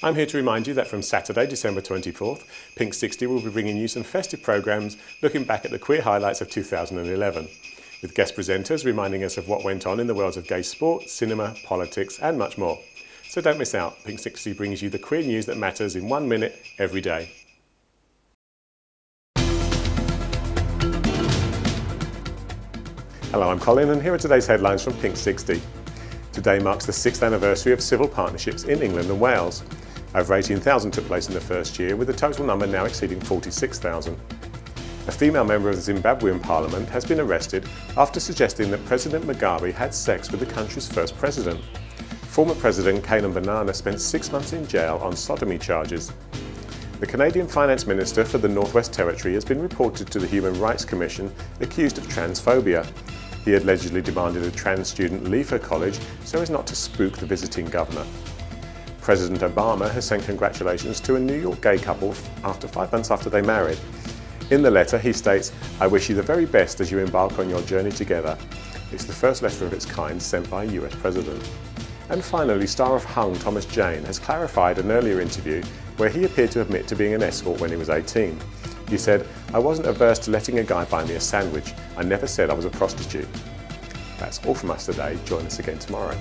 I'm here to remind you that from Saturday, December 24th, Pink 60 will be bringing you some festive programmes looking back at the queer highlights of 2011, with guest presenters reminding us of what went on in the worlds of gay sport, cinema, politics and much more. So don't miss out, Pink 60 brings you the queer news that matters in one minute every day. Hello, I'm Colin and here are today's headlines from Pink 60. Today marks the sixth anniversary of civil partnerships in England and Wales. Over 18,000 took place in the first year, with the total number now exceeding 46,000. A female member of the Zimbabwean parliament has been arrested after suggesting that President Mugabe had sex with the country's first president. Former President Canaan Banana spent six months in jail on sodomy charges. The Canadian Finance Minister for the Northwest Territory has been reported to the Human Rights Commission accused of transphobia. He allegedly demanded a trans student leave her college so as not to spook the visiting governor. President Obama has sent congratulations to a New York gay couple after five months after they married. In the letter, he states, I wish you the very best as you embark on your journey together. It's the first letter of its kind sent by a US president. And finally, star of Hung Thomas Jane has clarified an earlier interview where he appeared to admit to being an escort when he was 18. He said, I wasn't averse to letting a guy buy me a sandwich. I never said I was a prostitute. That's all from us today. Join us again tomorrow.